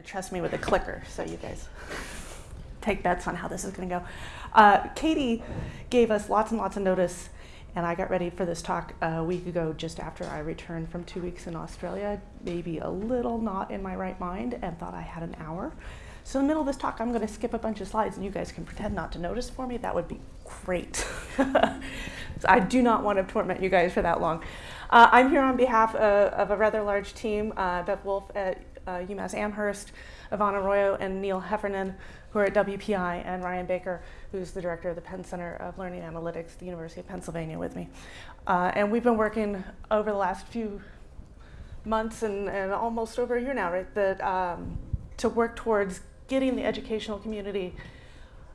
to trust me with a clicker, so you guys take bets on how this is going to go. Uh, Katie gave us lots and lots of notice, and I got ready for this talk a week ago just after I returned from two weeks in Australia, maybe a little not in my right mind, and thought I had an hour. So in the middle of this talk, I'm going to skip a bunch of slides, and you guys can pretend not to notice for me. That would be great. so I do not want to torment you guys for that long. Uh, I'm here on behalf of, of a rather large team, uh, Beth Woolf at uh, UMass Amherst, Ivon Arroyo and Neil Heffernan, who are at WPI, and Ryan Baker, who's the director of the Penn Center of Learning Analytics at the University of Pennsylvania with me. Uh, and we've been working over the last few months and, and almost over a year now, right, that, um, to work towards getting the educational community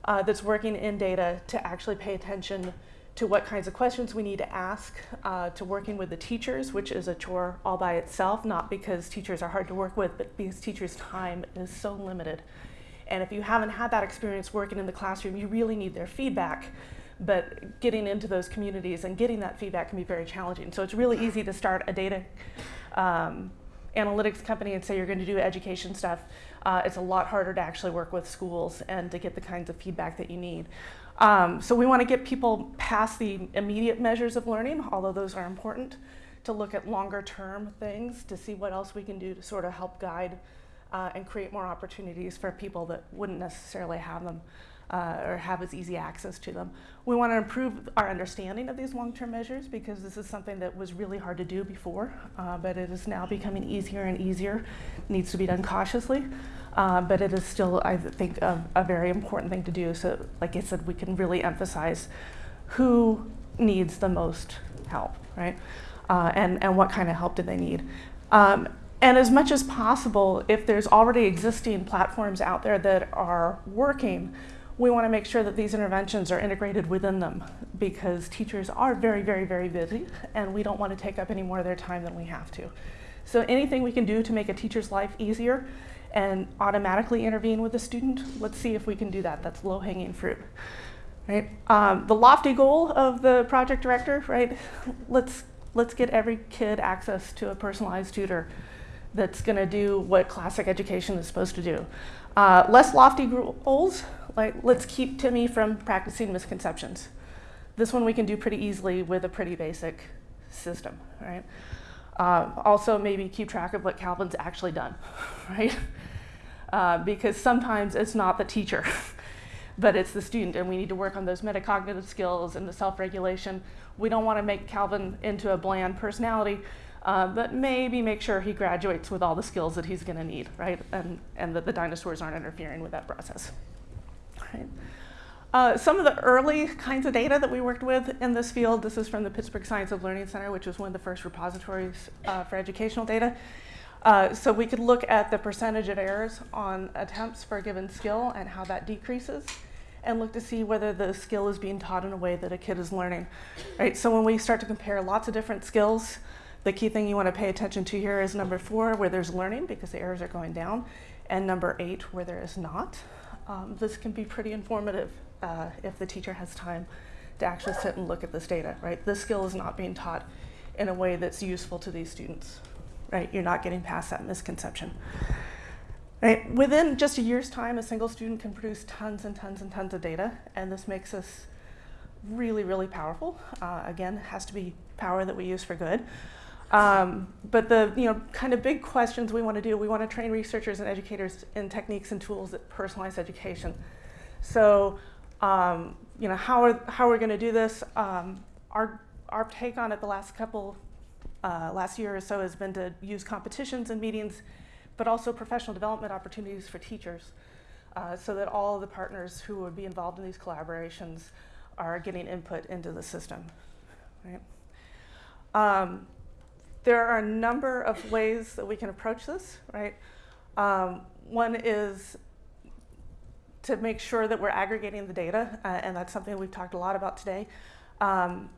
uh, that's working in data to actually pay attention to what kinds of questions we need to ask, uh, to working with the teachers, which is a chore all by itself, not because teachers are hard to work with, but because teachers' time is so limited. And if you haven't had that experience working in the classroom, you really need their feedback. But getting into those communities and getting that feedback can be very challenging. So it's really easy to start a data um, analytics company and say you're going to do education stuff. Uh, it's a lot harder to actually work with schools and to get the kinds of feedback that you need. Um, so we want to get people past the immediate measures of learning, although those are important, to look at longer term things to see what else we can do to sort of help guide uh, and create more opportunities for people that wouldn't necessarily have them uh, or have as easy access to them. We want to improve our understanding of these long-term measures because this is something that was really hard to do before, uh, but it is now becoming easier and easier. It needs to be done cautiously. Uh, but it is still, I think, a, a, very important thing to do. So, like I said, we can really emphasize who needs the most help, right? Uh, and, and what kind of help do they need. Um, and as much as possible, if there's already existing platforms out there that are working, we want to make sure that these interventions are integrated within them because teachers are very, very, very busy and we don't want to take up any more of their time than we have to. So anything we can do to make a teacher's life easier and automatically intervene with a student, let's see if we can do that. That's low-hanging fruit. Right? Um, the lofty goal of the project director, right? Let's, let's get every kid access to a personalized tutor that's going to do what classic education is supposed to do. Uh, less lofty goals, like let's keep Timmy from practicing misconceptions. This one we can do pretty easily with a pretty basic system, right? Uh, also, maybe keep track of what Calvin's actually done, right? Uh, because sometimes it's not the teacher, but it's the student, and we need to work on those metacognitive skills and the self-regulation. We don't want to make Calvin into a bland personality, uh, but maybe make sure he graduates with all the skills that he's going to need, right? And, and that the dinosaurs aren't interfering with that process. Right. Uh, some of the early kinds of data that we worked with in this field, this is from the Pittsburgh Science of Learning Center, which was one of the first repositories uh, for educational data. Uh, so we could look at the percentage of errors on attempts for a given skill and how that decreases and look to see whether the skill is being taught in a way that a kid is learning. Right? So when we start to compare lots of different skills, the key thing you want to pay attention to here is number four, where there's learning because the errors are going down, and number eight, where there is not. Um, this can be pretty informative uh, if the teacher has time to actually sit and look at this data, right? This skill is not being taught in a way that's useful to these students, right? You're not getting past that misconception. Right? Within just a year's time, a single student can produce tons and tons and tons of data, and this makes us really, really powerful. Uh, again, it has to be power that we use for good. Um, but the you know, kind of big questions we want to do, we want to train researchers and educators in techniques and tools that personalize education. So um, you know, how are, how are we going to do this? Um, our, our take on it the last couple, uh, last year or so has been to use competitions and meetings, but also professional development opportunities for teachers uh, so that all the partners who would be involved in these collaborations are getting input into the system, right? Um, there are a number of ways that we can approach this, right? Um, one is to make sure that we're aggregating the data, uh, and that's something we've talked a lot about today. Um,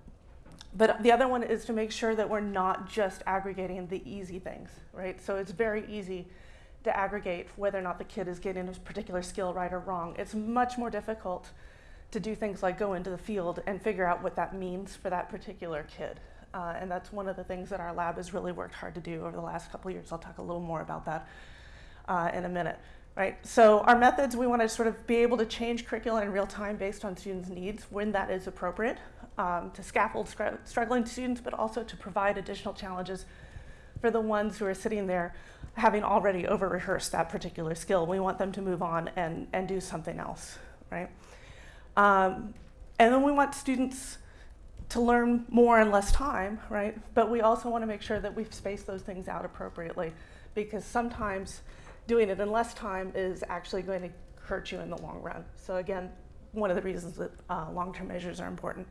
but the other one is to make sure that we're not just aggregating the easy things, right? So it's very easy to aggregate whether or not the kid is getting a particular skill right or wrong. It's much more difficult to do things like go into the field and figure out what that means for that particular kid. Uh, and that's one of the things that our lab has really worked hard to do over the last couple of years. I'll talk a little more about that. uh, in a minute. Right? So our methods, we want to sort of be able to change curriculum in real time based on students' needs when that is appropriate, um, to scaffold struggling students, but also to provide additional challenges for the ones who are sitting there having already over rehearsed that particular skill. We want them to move on and, and do something else, right? Um, and then we want students to learn more in less time, right? But we also want to make sure that we've spaced those things out appropriately because sometimes doing it in less time is actually going to hurt you in the long run. So again, one of the reasons that uh, long-term measures are important.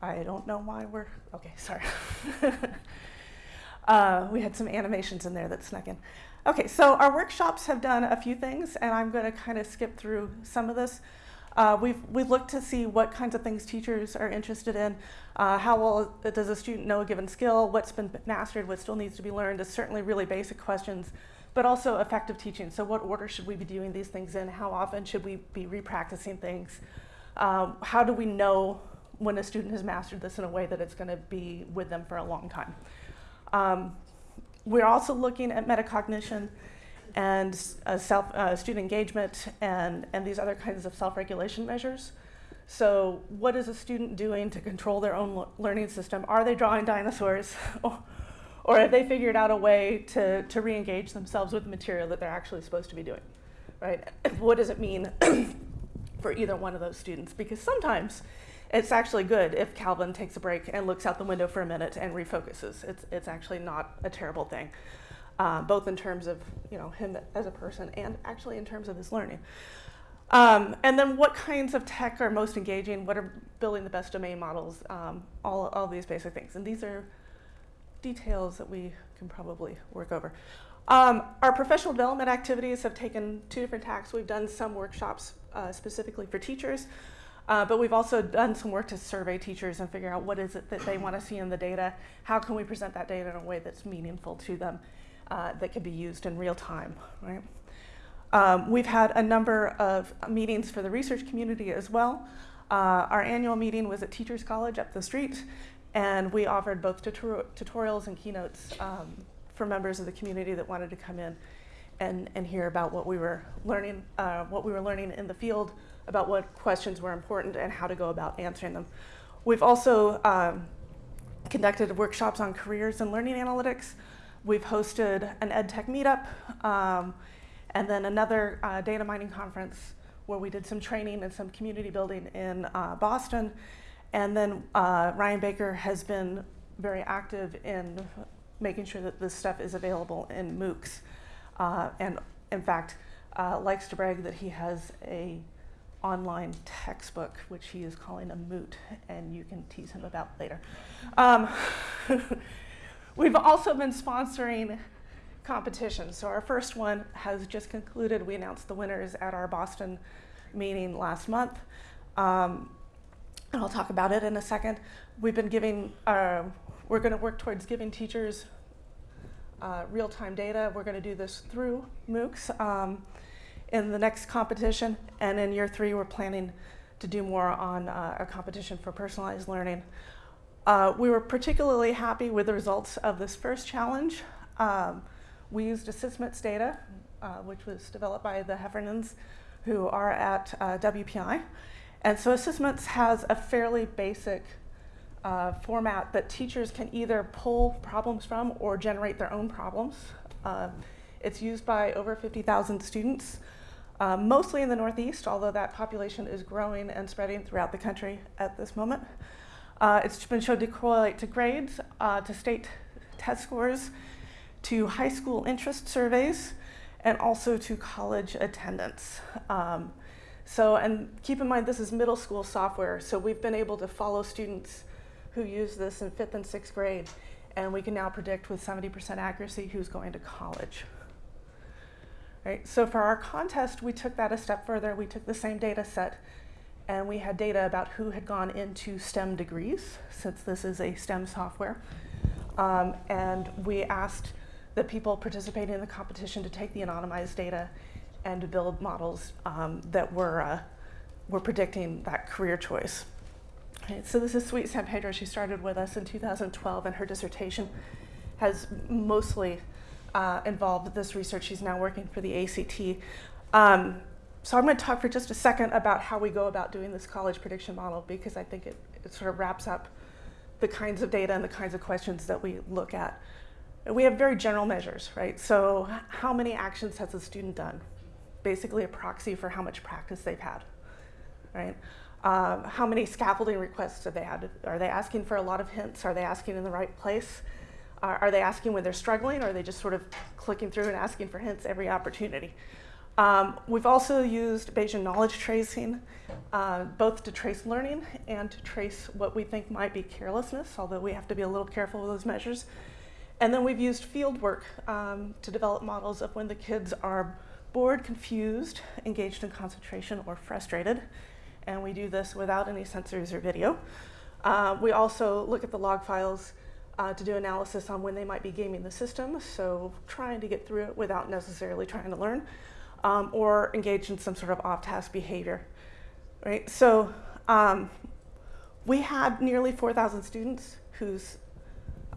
I don't know why we're, okay, sorry. uh, we had some animations in there that snuck in. Okay, so our workshops have done a few things, and I'm going to kind of skip through some of this. Uh, we've, we've looked to see what kinds of things teachers are interested in. Uh, how well does a student know a given skill? What's been mastered? What still needs to be learned? Is certainly really basic questions, but also effective teaching. So what order should we be doing these things in? How often should we be repracticing things? Um, how do we know when a student has mastered this in a way that it's going to be with them for a long time. Um, we're also looking at metacognition and uh, self, uh, student engagement and, and these other kinds of self-regulation measures. So what is a student doing to control their own learning system? Are they drawing dinosaurs? or, or have they figured out a way to, to re-engage themselves with the material that they're actually supposed to be doing? Right? What does it mean for either one of those students? Because sometimes it's actually good if Calvin takes a break and looks out the window for a minute and refocuses. It's, it's actually not a terrible thing, uh, both in terms of you know, him as a person and actually in terms of his learning. Um, and then what kinds of tech are most engaging? What are building the best domain models? Um, all, all these basic things. And these are details that we can probably work over. Um, our professional development activities have taken two different tacks. We've done some workshops uh, specifically for teachers. Uh, but we've also done some work to survey teachers and figure out what is it that they want to see in the data. How can we present that data in a way that's meaningful to them, uh, that can be used in real time, right? Um, we've had a number of meetings for the research community as well. Uh, our annual meeting was at Teachers College up the street, and we offered both tutor tutorials and keynotes um, for members of the community that wanted to come in and, and hear about what we were learning, uh, what we were learning in the field, about what questions were important and how to go about answering them. We've also um, conducted workshops on careers and learning analytics. We've hosted an EdTech meetup um, and then another uh, data mining conference where we did some training and some community building in uh, Boston. And then uh, Ryan Baker has been very active in making sure that this stuff is available in MOOCs. Uh, and in fact, uh, likes to brag that he has a online textbook, which he is calling a moot, and you can tease him about later. Um, we've also been sponsoring competitions. So our first one has just concluded. We announced the winners at our Boston meeting last month. Um, and I'll talk about it in a second. We've been giving, uh, we're going to work towards giving teachers uh, real-time data. We're going to do this through MOOCs. Um, in the next competition. And in year three, we're planning to do more on uh, a competition for personalized learning. Uh, we were particularly happy with the results of this first challenge. Um, we used ASSISTments data, uh, which was developed by the Heffernans, who are at uh, WPI. And so ASSISTments has a fairly basic uh, format that teachers can either pull problems from or generate their own problems. Uh, it's used by over 50,000 students uh, mostly in the Northeast, although that population is growing and spreading throughout the country at this moment. Uh, it's been shown to correlate to grades, uh, to state test scores, to high school interest surveys, and also to college attendance. Um, so, and keep in mind this is middle school software, so we've been able to follow students who use this in fifth and sixth grade, and we can now predict with 70% accuracy who's going to college. Right? So for our contest, we took that a step further. We took the same data set and we had data about who had gone into STEM degrees, since this is a STEM software. Um, and we asked the people participating in the competition to take the anonymized data and to build models um, that were, uh, were predicting that career choice. So this is Sweet San Pedro. She started with us in 2012 and her dissertation has mostly uh, involved this research. She's now working for the ACT. Um, so I'm going to talk for just a second about how we go about doing this college prediction model because I think it, it sort of wraps up the kinds of data and the kinds of questions that we look at. We have very general measures, right? So how many actions has a student done? Basically a proxy for how much practice they've had, right? Um, how many scaffolding requests have they had? Are they asking for a lot of hints? Are they asking in the right place? Are, are they asking when they're struggling, or are they just sort of clicking through and asking for hints every opportunity? Um, we've also used Bayesian knowledge tracing, uh, both to trace learning and to trace what we think might be carelessness, although we have to be a little careful with those measures. And then we've used field work um, to develop models of when the kids are bored, confused, engaged in concentration, or frustrated. And we do this without any sensors or video. Uh, we also look at the log files uh, to do analysis on when they might be gaming the system, so trying to get through it without necessarily trying to learn um, or engage in some sort of off-task behavior, right? So um, we had nearly 4,000 students whose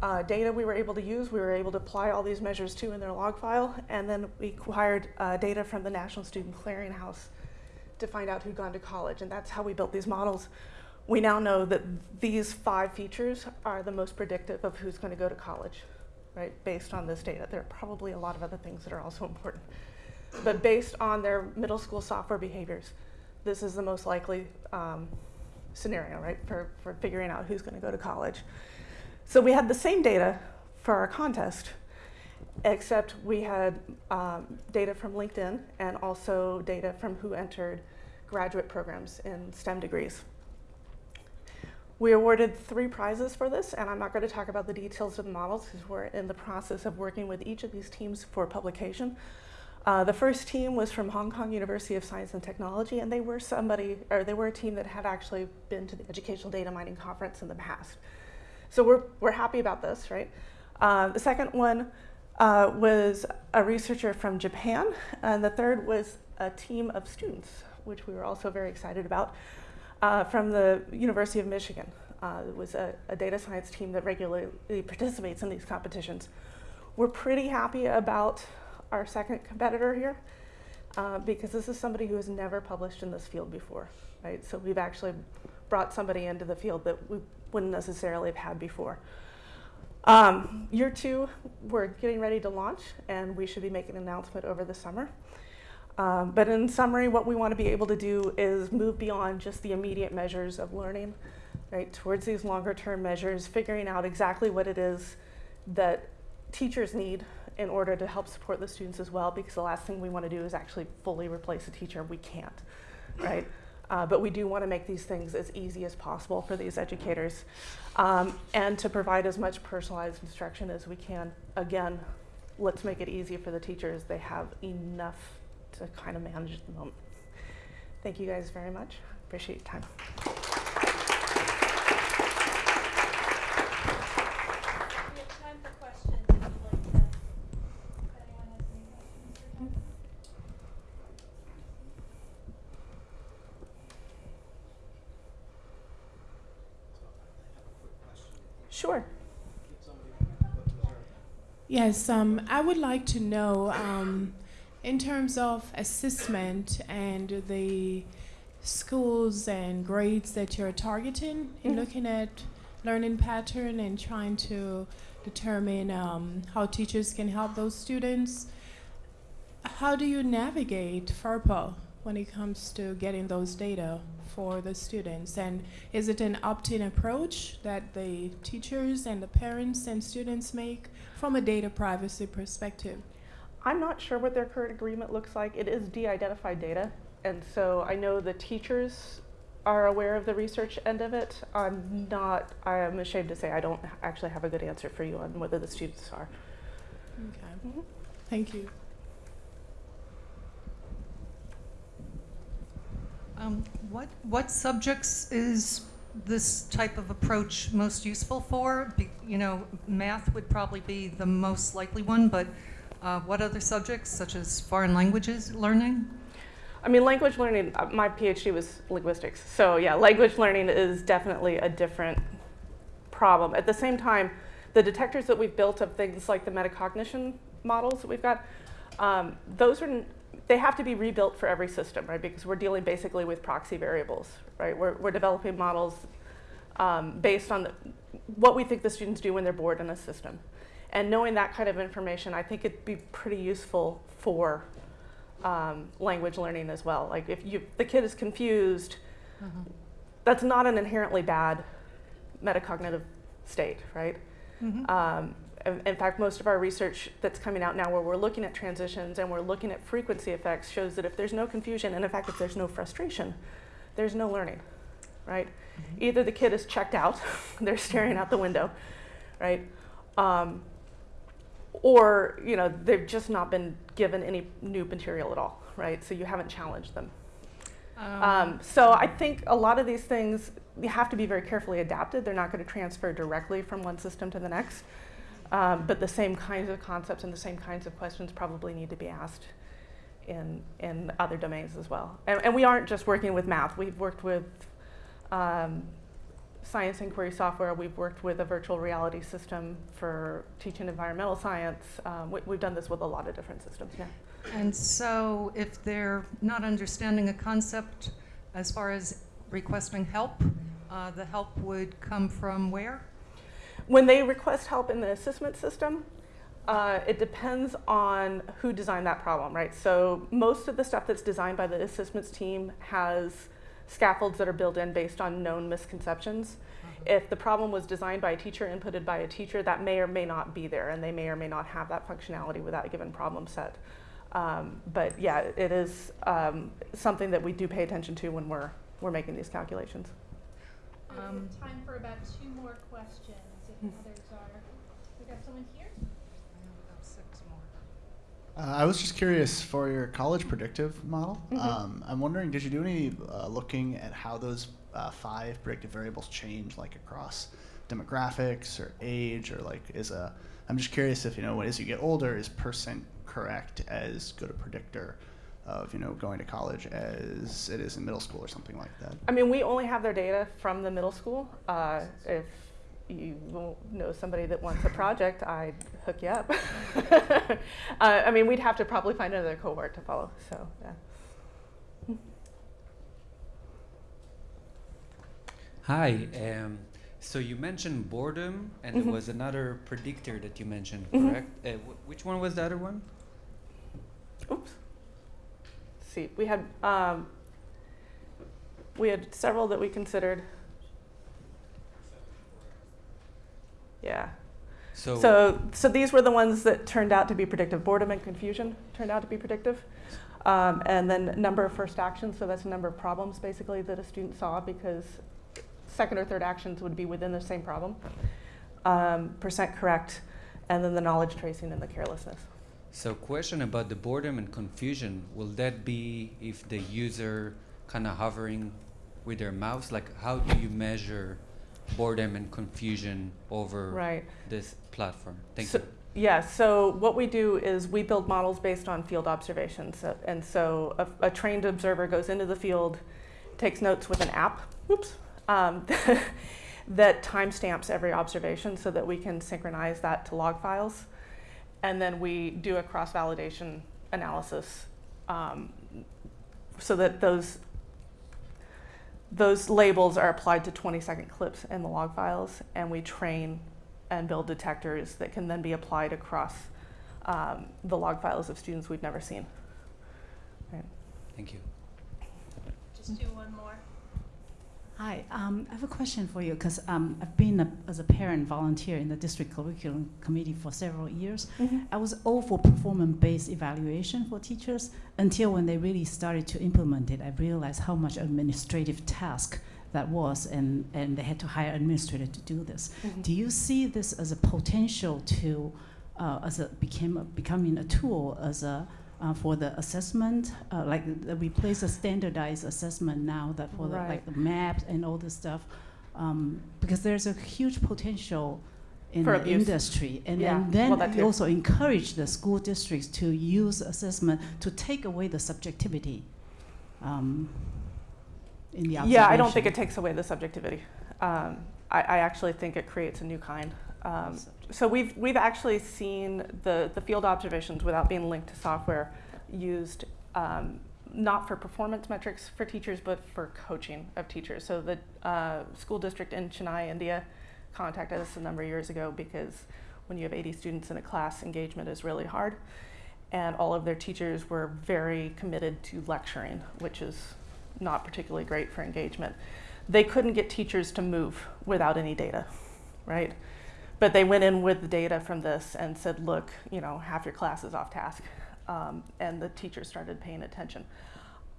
uh, data we were able to use. We were able to apply all these measures to in their log file, and then we acquired uh, data from the National Student Clearinghouse to find out who'd gone to college, and that's how we built these models. We now know that these five features are the most predictive of who's going to go to college, right, based on this data. There are probably a lot of other things that are also important but based on their middle school software behaviors, this is the most likely um, scenario, right, for, for figuring out who's going to go to college. So we had the same data for our contest, except we had um, data from LinkedIn and also data from who entered graduate programs in STEM degrees. We awarded three prizes for this, and I'm not going to talk about the details of the models because we're in the process of working with each of these teams for publication. Uh, the first team was from Hong Kong University of Science and Technology, and they were somebody, or they were a team that had actually been to the Educational Data Mining Conference in the past. So we're, we're happy about this, right? Uh, the second one uh, was a researcher from Japan, and the third was a team of students, which we were also very excited about, uh, from the University of Michigan. Uh, it was a, a data science team that regularly participates in these competitions. We're pretty happy about our second competitor here, uh, because this is somebody who has never published in this field before, right? So we've actually brought somebody into the field that we wouldn't necessarily have had before. Um, year two, we're getting ready to launch, and we should be making an announcement over the summer. Um, but in summary, what we want to be able to do is move beyond just the immediate measures of learning, right, towards these longer term measures, figuring out exactly what it is that teachers need in order to help support the students as well, because the last thing we want to do is actually fully replace a teacher. We can't, right? Uh, but we do want to make these things as easy as possible for these educators um, and to provide as much personalized instruction as we can. Again, let's make it easy for the teachers. They have enough to kind of manage at the moment. Thank you guys very much. Appreciate your time. Sure. Yes, um, I would like to know, um, in terms of assessment and the schools and grades that you're targeting, mm -hmm. in looking at learning pattern and trying to determine um, how teachers can help those students, how do you navigate FERPA when it comes to getting those data? for the students? And is it an opt-in approach that the teachers and the parents and students make from a data privacy perspective? I'm not sure what their current agreement looks like. It is de-identified data, and so I know the teachers are aware of the research end of it. I'm not, I'm ashamed to say I don't actually have a good answer for you on whether the students are. Okay. Mm -hmm. Thank you. Um, what, what subjects is this type of approach most useful for? Be, you know, math would probably be the most likely one, but uh, what other subjects, such as foreign languages learning? I mean, language learning, uh, my PhD was linguistics. So yeah, language learning is definitely a different problem. At the same time, the detectors that we've built of things like the metacognition models that we've got, um, those are they have to be rebuilt for every system, right? Because we're dealing basically with proxy variables, right? We're, we're developing models um, based on the, what we think the students do when they're bored in a system. And knowing that kind of information, I think it'd be pretty useful for um, language learning as well. Like if you, the kid is confused, that's not an inherently bad metacognitive state, right? Mhm. Um, in, in fact, most of our research that's coming out now, where we're looking at transitions and we're looking at frequency effects, shows that if there's no confusion, and in fact, if there's no frustration, there's no learning, right? Either the kid is checked out, they're staring out the window, right? Um, or you know they've just not been given any new material at all, right? So you haven't challenged them. Um, so I think a lot of these things you have to be very carefully adapted. They're not going to transfer directly from one system to the next. Um, but the same kinds of concepts and the same kinds of questions probably need to be asked in, in other domains as well. And, and we aren't just working with math. We've worked with um, science inquiry software. We've worked with a virtual reality system for teaching environmental science. Um, we, we've done this with a lot of different systems now. And so if they're not understanding a concept as far as requesting help, uh, the help would come from where? When they request help in the assessment system, uh, it depends on who designed that problem, right? So most of the stuff that's designed by the ASSISTments team has scaffolds that are built in based on known misconceptions. If the problem was designed by a teacher, inputted by a teacher, that may or may not be there, and they may or may not have that functionality with that given problem set. Um, but yeah, it is um, something that we do pay attention to when we're we're making these calculations. Um, time for about two more questions, if others are. We got someone here? Uh, I was just curious for your college predictive model. Mhm. Um, I'm wondering, did you do any uh, looking at how those uh, five predictive variables change, like across demographics or age, or like is a? I'm just curious if you know, as you get older, is percent correct as good a predictor of you know going to college as it is in middle school or something like that? I mean, we only have their data from the middle school. Uh, if you will know somebody that wants a project, I'd hook you up. uh, I mean, we'd have to probably find another cohort to follow. So, yeah. Hi. Um, so you mentioned boredom, and Mhm. there was another predictor that you mentioned, Mhm. correct? Uh, wh- which one was the other one? Oops. Let's see, we had um, we had several that we considered. Yeah. So, So, so these were the ones that turned out to be predictive. Boredom and confusion turned out to be predictive. Um, and then number of first actions, so that's the number of problems basically that a student saw because second or third actions would be within the same problem. Um, percent correct, and then the knowledge tracing and the carelessness. so question about the boredom and confusion. Will that be if the user kind of hovering with their mouse? Like, how do you measure boredom and confusion over Right. this platform? Thank So- you. Yeah, so what we do is we build models based on field observations. And so a, a trained observer goes into the field, takes notes with an app, oops, um, that timestamps every observation so that we can synchronize that to log files. And then we do a cross validation analysis um, so that those those labels are applied to 20 second clips in the log files, and we train and build detectors that can then be applied across um, the log files of students we've never seen. Thank you. Just do one more. Hi, um, I have a question for you because um, I've been a, as a parent volunteer in the district curriculum committee for several years. I was all for performance-based evaluation for teachers until when they really started to implement it, I realized how much administrative task that was, and, and they had to hire administrator to do this. Mhm. Do you see this as a potential to, uh, as a became a, becoming a tool as a uh, for the assessment, uh, like uh, replace a standardized assessment now that for the, like the maps and all this stuff, um, because there's a huge potential in For the abuse. industry, and Yeah, then, well, you also encourage the school districts to use assessment to take away the subjectivity. Um, in the Yeah, I don't think it takes away the subjectivity. Um, I, I actually think it creates a new kind. Um, So we've, we've actually seen the, the field observations without being linked to software used um, not for performance metrics for teachers, but for coaching of teachers. So the uh, school district in Chennai, India, contacted us a number of years ago because when you have 80 students in a class, engagement is really hard. And all of their teachers were very committed to lecturing, which is not particularly great for engagement. They couldn't get teachers to move without any data, right? But they went in with the data from this and said, look, you know, half your class is off task. Um, and the teachers started paying attention.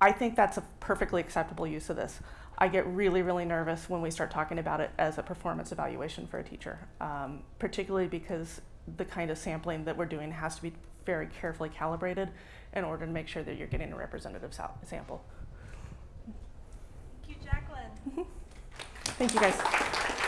I think that's a perfectly acceptable use of this. I get really, really nervous when we start talking about it as a performance evaluation for a teacher, um, particularly because the kind of sampling that we're doing has to be very carefully calibrated in order to make sure that you're getting a representative sample. Thank you, Jacqueline. Thank you guys.